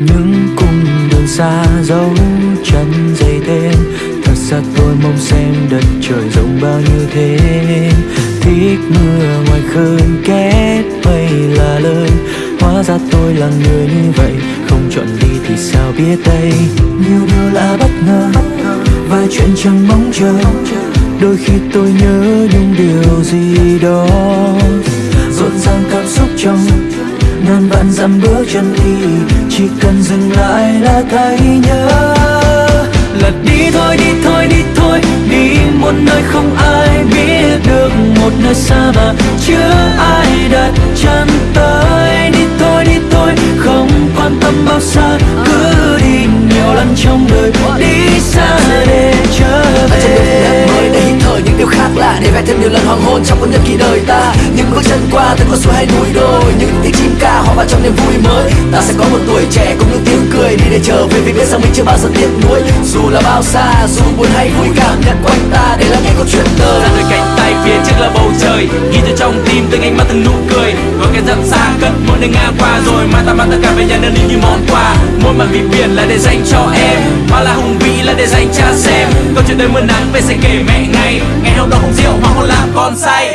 những cung đường xa dấu chân dày thêm. Thật ra tôi mong xem đất trời rộng bao nhiêu thế thích mưa ngoài khơi kết mây là lời. Hóa ra tôi là người như vậy, không chọn đi thì sao biết đây? Nhiều điều là bất ngờ vài chuyện chẳng mong chờ. Đôi khi tôi nhớ những điều gì đó. Rộn ràng cảm xúc trong, ngàn vạn dặm bước chân đi chỉ cần dừng lại là thấy nhớ. Là đi thôi đi thôi đi thôi, đi một nơi không ai biết được, một nơi xa mà chưa ai đặt chân tới. Đi thôi đi thôi, không quan tâm bao xa, cứ đi nhiều lần trong đời, đi xa để trở trên đường về mới để hít thở những điều khác lạ, để vẽ thêm nhiều lần hoàng hôn trong cuốn nhật ký đời ta. Những bước chân qua từng con suối hay núi đồi, những tiếng chim ca hòa vào trong niềm vui mới ta sẽ có một tuổi trẻ cùng những tiếng cười đi để trở về vì biết rằng mình chưa bao giờ tiếc nuối. Dù là bao xa, dù buồn hay vui, cảm nhận quanh ta để lắng nghe câu chuyện đời. Ra đôi cánh tay phía trước là bầu trời ghi cho trong tim từng ánh mắt từng nụ cười. Và cái dặm xa cất mỗi nơi ngang qua rồi mai ta mang tất cả về nhà nơi đi như món quà. Mỗi màn vì biển là để dành cho em hoa là hùng vĩ là để dành cha xem. Câu chuyện đời mưa nắng về sẽ kể mẹ ngày. Ngày hôm đó không rượu mà không làm con say.